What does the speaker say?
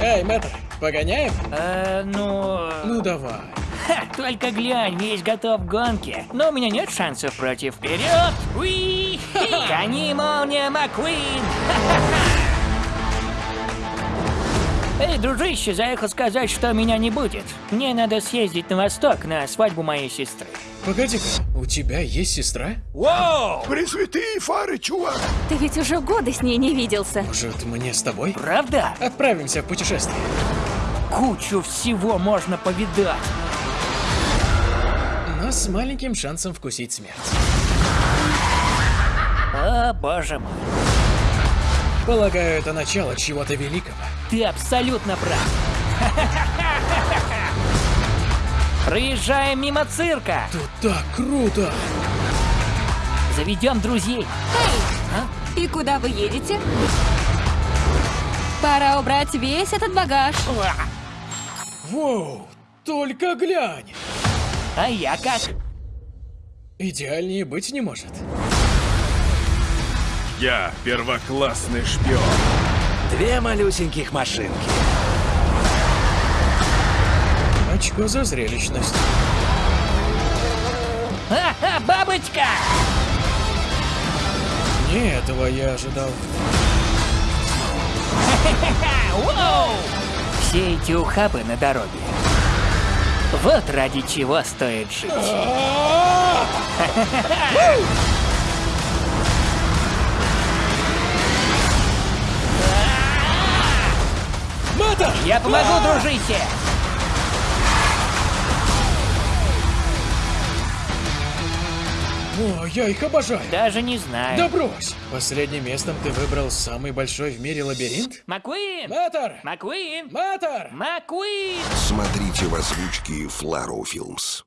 Эй, мэтр, погоняем? Э, ну... Ну давай. Ха, только глянь, весь готов к гонке. Но у меня нет шансов против вперед. Уи! Гони, молния, Маккуин! Эй, дружище, заехал сказать, что меня не будет. Мне надо съездить на восток на свадьбу моей сестры. Погоди-ка, у тебя есть сестра? Вау! Пресвятые фары, чувак! Ты ведь уже годы с ней не виделся. Может, мне с тобой? Правда? Отправимся в путешествие. Кучу всего можно повидать. Но с маленьким шансом вкусить смерть. О, боже мой. Полагаю, это начало чего-то великого. Ты абсолютно прав. Проезжаем мимо цирка. Тут так круто! Заведем друзей. И куда вы едете? Пора убрать весь этот багаж. Воу, только глянь! А я как? Идеальнее быть не может. Я первоклассный шпион. Две малюсеньких машинки. Очко за зрелищность. Ха-ха, бабочка! Не этого я ожидал. Воу! Все эти ухабы на дороге. Вот ради чего стоит жить. Мэтр! Я помогу, дружище! О, я их обожаю! Даже не знаю. Да брось! Последним местом ты выбрал самый большой в мире лабиринт? Маккуин! Мэтр! Маккуин! Мэтр! Маккуин! Смотрите в озвучке Фларо Филмс.